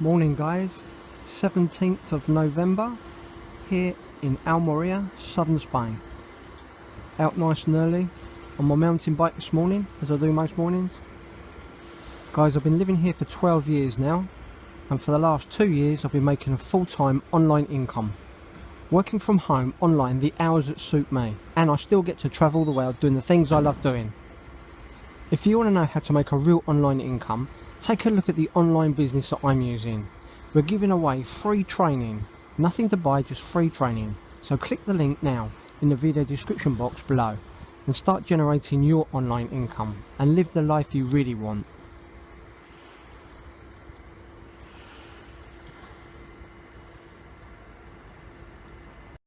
Morning guys, 17th of November here in Almeria, southern Spain. Out nice and early on my mountain bike this morning as I do most mornings. Guys I've been living here for 12 years now and for the last two years I've been making a full-time online income. Working from home online the hours that suit me and I still get to travel the world doing the things I love doing. If you want to know how to make a real online income Take a look at the online business that I'm using. We're giving away free training. Nothing to buy, just free training. So click the link now in the video description box below and start generating your online income and live the life you really want.